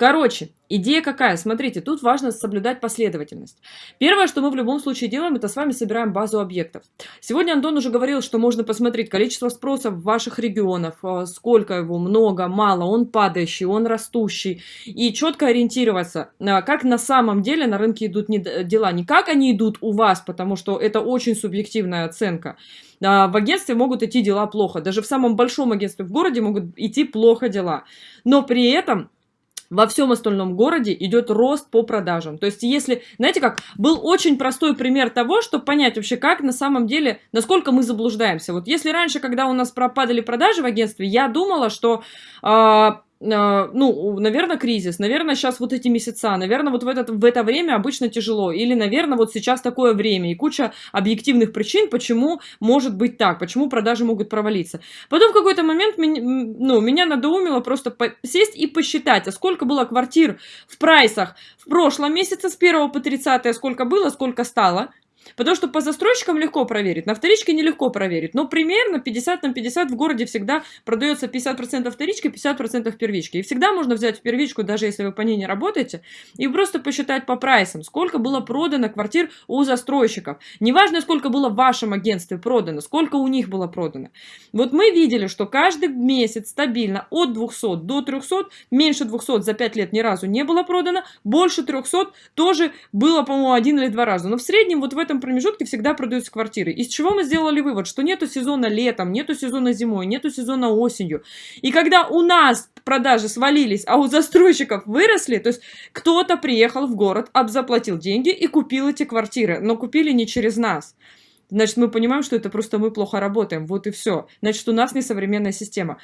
Короче, идея какая? Смотрите, тут важно соблюдать последовательность. Первое, что мы в любом случае делаем, это с вами собираем базу объектов. Сегодня Антон уже говорил, что можно посмотреть количество спросов в ваших регионах, э, сколько его, много, мало, он падающий, он растущий. И четко ориентироваться, э, как на самом деле на рынке идут дела. Не как они идут у вас, потому что это очень субъективная оценка. В агентстве могут идти дела плохо. Даже в самом большом агентстве в городе могут идти плохо дела. Но при этом во всем остальном городе идет рост по продажам. То есть, если, знаете как, был очень простой пример того, чтобы понять вообще, как на самом деле, насколько мы заблуждаемся. Вот если раньше, когда у нас пропадали продажи в агентстве, я думала, что... Э, ну, наверное, кризис, наверное, сейчас вот эти месяца, наверное, вот в, этот, в это время обычно тяжело, или, наверное, вот сейчас такое время, и куча объективных причин, почему может быть так, почему продажи могут провалиться. Потом в какой-то момент ну, меня надоумило просто сесть и посчитать, а сколько было квартир в прайсах в прошлом месяце с 1 по 30, а сколько было, сколько стало, Потому что по застройщикам легко проверить, на вторичке нелегко проверить. Но примерно 50 на 50 в городе всегда продается 50% вторички, 50% первички. И всегда можно взять в первичку, даже если вы по ней не работаете, и просто посчитать по прайсам, сколько было продано квартир у застройщиков. Неважно, сколько было в вашем агентстве продано, сколько у них было продано. Вот мы видели, что каждый месяц стабильно от 200 до 300, меньше 200 за 5 лет ни разу не было продано, больше 300 тоже было, по-моему, один или два раза. Но в среднем вот в этом этом промежутке всегда продаются квартиры. Из чего мы сделали вывод? Что нету сезона летом, нету сезона зимой, нету сезона осенью. И когда у нас продажи свалились, а у застройщиков выросли, то есть кто-то приехал в город, обзаплатил деньги и купил эти квартиры, но купили не через нас. Значит, мы понимаем, что это просто мы плохо работаем. Вот и все. Значит, у нас несовременная система.